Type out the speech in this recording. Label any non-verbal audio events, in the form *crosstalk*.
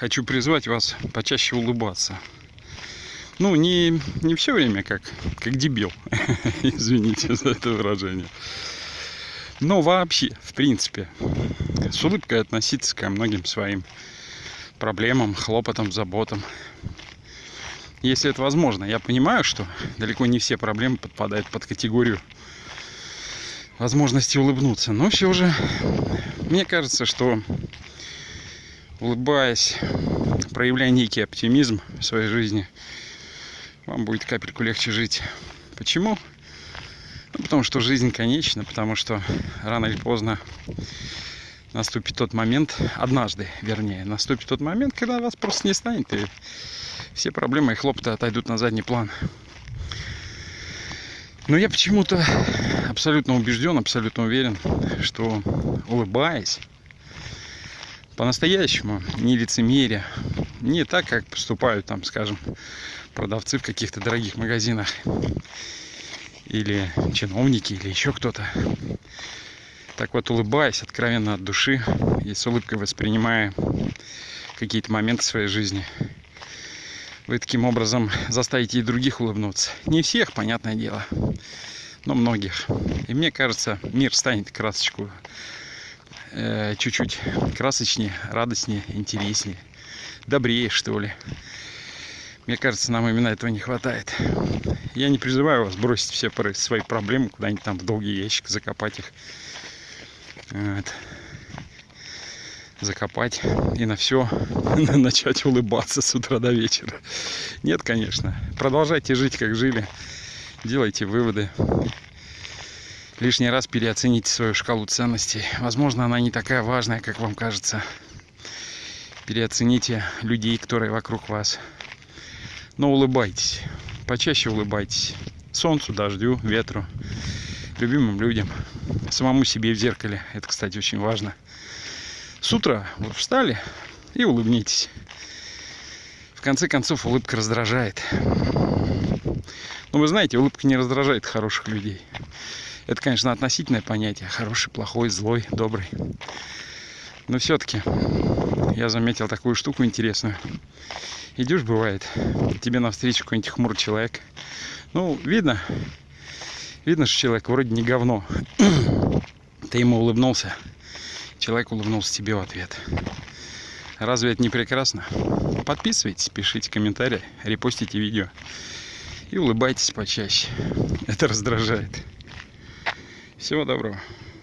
хочу призвать вас почаще улыбаться. Ну, не, не все время как, как дебил. *laughs* Извините за это выражение. Но вообще, в принципе, с улыбкой относиться ко многим своим проблемам, хлопотам, заботам. Если это возможно. Я понимаю, что далеко не все проблемы подпадают под категорию возможности улыбнуться. Но все же, мне кажется, что улыбаясь, проявляя некий оптимизм в своей жизни, вам будет капельку легче жить. Почему? Ну, потому что жизнь конечна, потому что рано или поздно наступит тот момент, однажды, вернее, наступит тот момент, когда вас просто не станет, и все проблемы и хлопоты отойдут на задний план. Но я почему-то абсолютно убежден, абсолютно уверен, что улыбаясь, по-настоящему, не лицемерие, не так, как поступают там, скажем, продавцы в каких-то дорогих магазинах, или чиновники, или еще кто-то. Так вот, улыбаясь откровенно от души и с улыбкой воспринимая какие-то моменты своей жизни, вы таким образом заставите и других улыбнуться. Не всех, понятное дело, но многих. И мне кажется, мир станет красочку чуть-чуть красочнее, радостнее, интереснее, добрее, что ли. Мне кажется, нам именно этого не хватает. Я не призываю вас бросить все свои проблемы куда-нибудь там в долгий ящик, закопать их. Вот закопать и на все *laughs* начать улыбаться с утра до вечера. Нет, конечно. Продолжайте жить, как жили. Делайте выводы. Лишний раз переоцените свою шкалу ценностей. Возможно, она не такая важная, как вам кажется. Переоцените людей, которые вокруг вас. Но улыбайтесь. Почаще улыбайтесь. Солнцу, дождю, ветру, любимым людям, самому себе в зеркале. Это, кстати, очень важно. С утра вот встали и улыбнитесь. В конце концов, улыбка раздражает. Но вы знаете, улыбка не раздражает хороших людей. Это, конечно, относительное понятие. Хороший, плохой, злой, добрый. Но все-таки я заметил такую штуку интересную. Идешь, бывает, тебе навстречу какой-нибудь хмурый человек. Ну, видно, видно, что человек вроде не говно. *clears throat* Ты ему улыбнулся, человек улыбнулся тебе в ответ. Разве это не прекрасно? Подписывайтесь, пишите комментарии, репостите видео и улыбайтесь почаще. Это раздражает. Всего доброго.